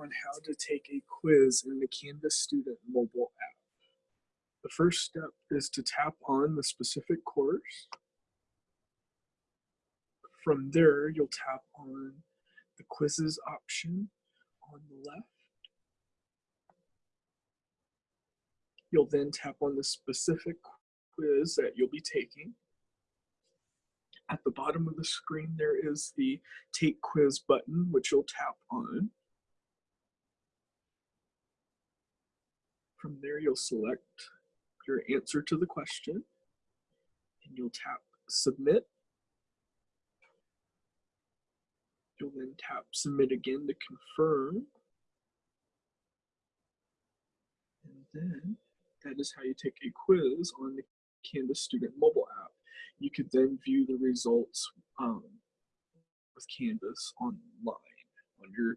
on how to take a quiz in the Canvas Student mobile app. The first step is to tap on the specific course. From there, you'll tap on the quizzes option on the left. You'll then tap on the specific quiz that you'll be taking. At the bottom of the screen, there is the Take Quiz button, which you'll tap on. From there, you'll select your answer to the question, and you'll tap Submit. You'll then tap Submit again to confirm. And then that is how you take a quiz on the Canvas Student mobile app. You could then view the results um, with Canvas online on your